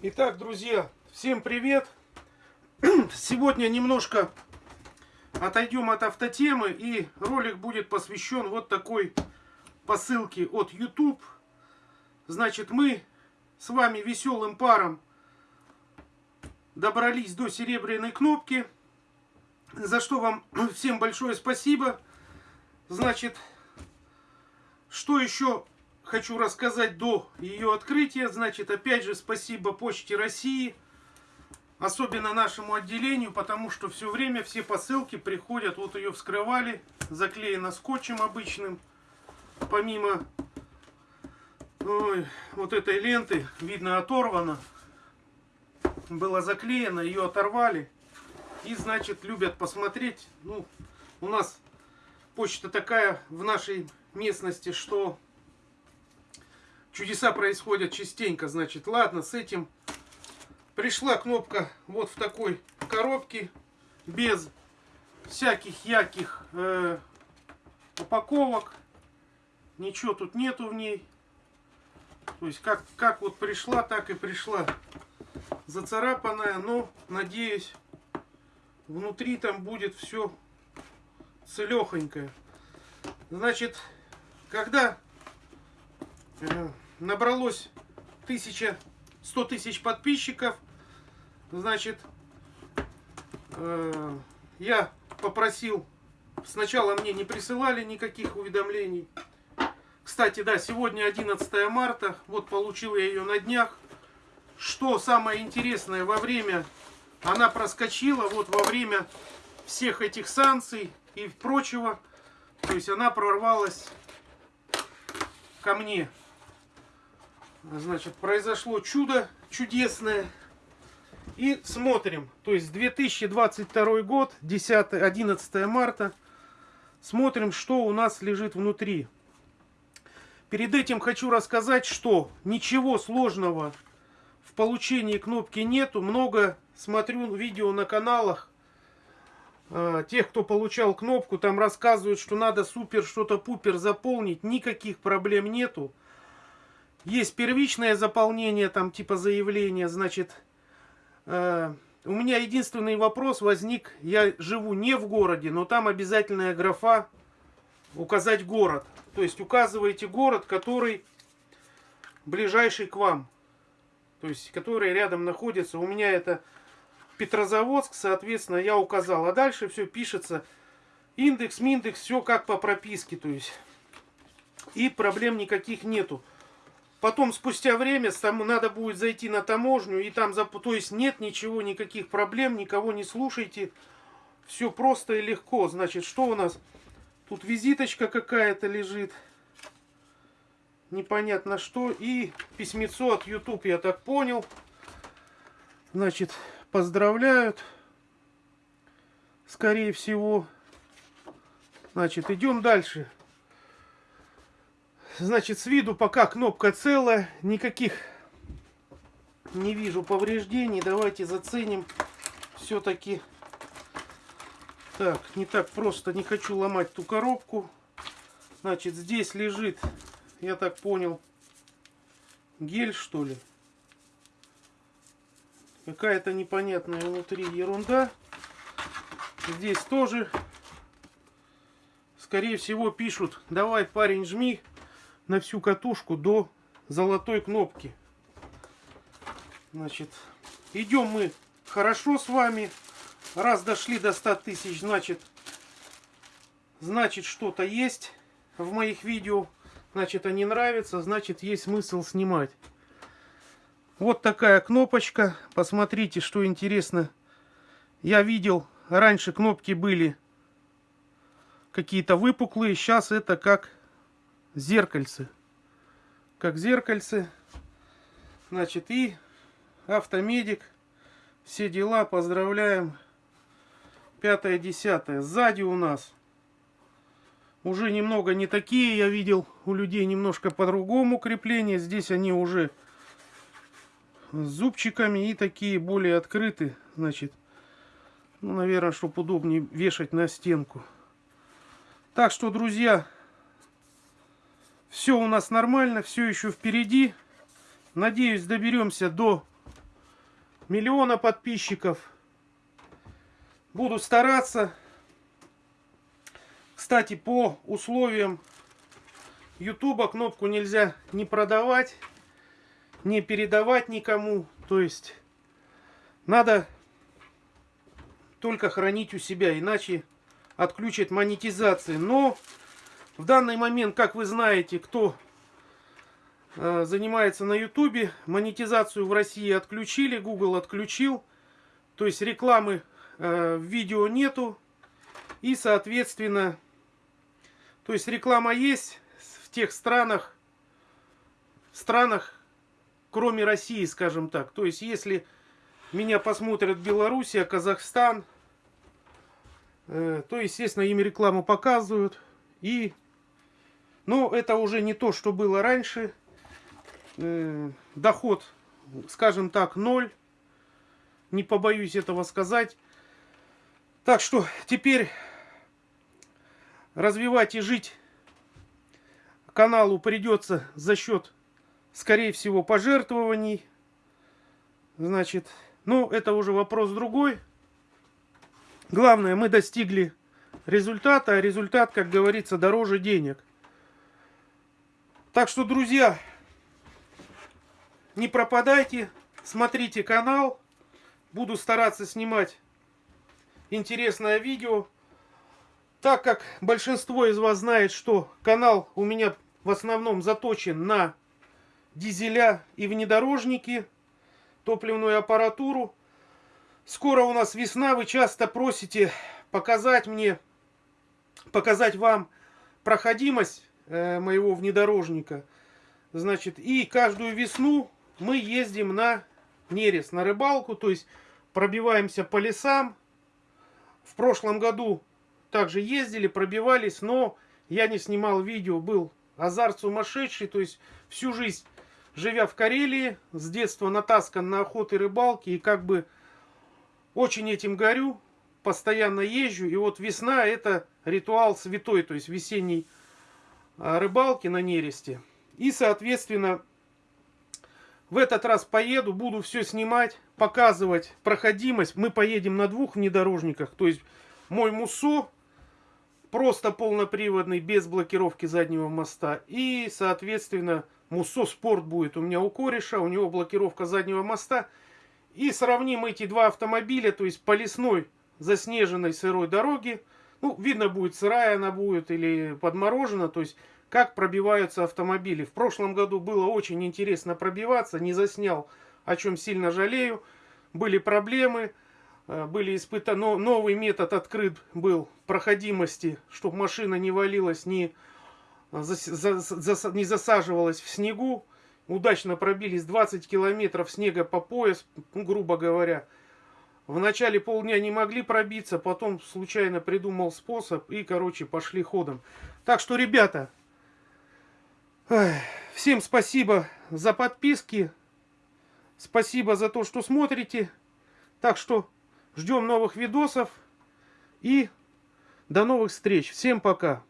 Итак, друзья, всем привет! Сегодня немножко отойдем от автотемы и ролик будет посвящен вот такой посылке от YouTube. Значит, мы с вами веселым паром добрались до серебряной кнопки, за что вам всем большое спасибо. Значит, что еще хочу рассказать до ее открытия. Значит, опять же, спасибо Почте России, особенно нашему отделению, потому что все время все посылки приходят, вот ее вскрывали, заклеено скотчем обычным, помимо ой, вот этой ленты, видно оторвано, было заклеено, ее оторвали, и, значит, любят посмотреть, ну, у нас почта такая в нашей местности, что Чудеса происходят частенько, значит. Ладно, с этим пришла кнопка вот в такой коробке, без всяких яких э, упаковок. Ничего тут нету в ней. То есть как, как вот пришла, так и пришла зацарапанная. Но, надеюсь, внутри там будет все целехонькое. Значит, когда э, набралось 1000, 100 тысяч подписчиков. Значит, э, я попросил, сначала мне не присылали никаких уведомлений. Кстати, да, сегодня 11 марта, вот получил я ее на днях. Что самое интересное, во время, она проскочила, вот во время всех этих санкций и прочего, то есть она прорвалась ко мне. Значит, произошло чудо чудесное. И смотрим. То есть 2022 год, 10, 11 марта. Смотрим, что у нас лежит внутри. Перед этим хочу рассказать, что ничего сложного в получении кнопки нету. Много смотрю видео на каналах э, тех, кто получал кнопку. Там рассказывают, что надо супер что-то пупер заполнить. Никаких проблем нету. Есть первичное заполнение, там типа заявления, значит, э, у меня единственный вопрос возник, я живу не в городе, но там обязательная графа указать город. То есть указываете город, который ближайший к вам, то есть который рядом находится. У меня это Петрозаводск, соответственно, я указал. А дальше все пишется индекс, миндекс, все как по прописке, то есть. И проблем никаких нету. Потом, спустя время, там надо будет зайти на таможню, и там, то есть нет ничего, никаких проблем, никого не слушайте. Все просто и легко. Значит, что у нас? Тут визиточка какая-то лежит. Непонятно что. И письмецо от YouTube, я так понял. Значит, поздравляют. Скорее всего. Значит, идем дальше. Значит, с виду пока кнопка целая, никаких не вижу повреждений. Давайте заценим все-таки. Так, не так просто, не хочу ломать ту коробку. Значит, здесь лежит, я так понял, гель, что ли. Какая-то непонятная внутри ерунда. Здесь тоже, скорее всего, пишут, давай, парень, жми на всю катушку до золотой кнопки. Значит, идем мы хорошо с вами. Раз дошли до 100 тысяч, значит, значит что-то есть в моих видео. Значит, они нравятся, значит, есть смысл снимать. Вот такая кнопочка. Посмотрите, что интересно. Я видел, раньше кнопки были какие-то выпуклые. Сейчас это как зеркальце. Как зеркальце. Значит, и автомедик. Все дела, поздравляем. Пятое, десятое. Сзади у нас уже немного не такие. Я видел у людей немножко по-другому крепление. Здесь они уже с зубчиками и такие более открыты. Значит, ну, наверное, чтобы удобнее вешать на стенку. Так что, друзья, все у нас нормально, все еще впереди. Надеюсь, доберемся до миллиона подписчиков. Буду стараться. Кстати, по условиям Ютуба кнопку нельзя не продавать, не передавать никому. То есть надо только хранить у себя, иначе отключат монетизации. Но в данный момент, как вы знаете, кто э, занимается на Ютубе, монетизацию в России отключили, Google отключил. То есть рекламы э, в видео нету. И, соответственно, то есть реклама есть в тех странах, странах, кроме России, скажем так. То есть если меня посмотрят Белоруссия, Казахстан, э, то, естественно, им рекламу показывают. И, но это уже не то, что было раньше. Э, доход, скажем так, ноль. Не побоюсь этого сказать. Так что теперь развивать и жить каналу придется за счет, скорее всего, пожертвований. Значит, ну, это уже вопрос другой. Главное, мы достигли результата, а результат, как говорится, дороже денег. Так что, друзья, не пропадайте, смотрите канал. Буду стараться снимать интересное видео. Так как большинство из вас знает, что канал у меня в основном заточен на дизеля и внедорожники – топливную аппаратуру. Скоро у нас весна, вы часто просите показать мне, показать вам проходимость э, моего внедорожника. Значит, и каждую весну мы ездим на нерест, на рыбалку, то есть пробиваемся по лесам. В прошлом году также ездили, пробивались, но я не снимал видео, был азарт сумасшедший, то есть всю жизнь живя в Карелии, с детства натаскан на охоты и рыбалки, и как бы очень этим горю, постоянно езжу, и вот весна это ритуал святой, то есть весенний рыбалки на нересте. И, соответственно, в этот раз поеду, буду все снимать, показывать проходимость. Мы поедем на двух внедорожниках, то есть мой Мусо, просто полноприводный, без блокировки заднего моста. И, соответственно, Муссо Спорт будет у меня у кореша, у него блокировка заднего моста. И сравним эти два автомобиля, то есть по лесной заснеженной сырой дороге. Ну, видно будет, сырая она будет или подморожена, то есть как пробиваются автомобили. В прошлом году было очень интересно пробиваться, не заснял, о чем сильно жалею. Были проблемы, э, были испытаны, новый метод открыт был проходимости, чтобы машина не валилась, не не засаживалась в снегу. Удачно пробились 20 километров снега по пояс, грубо говоря. В начале полдня не могли пробиться, потом случайно придумал способ и, короче, пошли ходом. Так что, ребята, всем спасибо за подписки. Спасибо за то, что смотрите. Так что ждем новых видосов. И до новых встреч. Всем пока.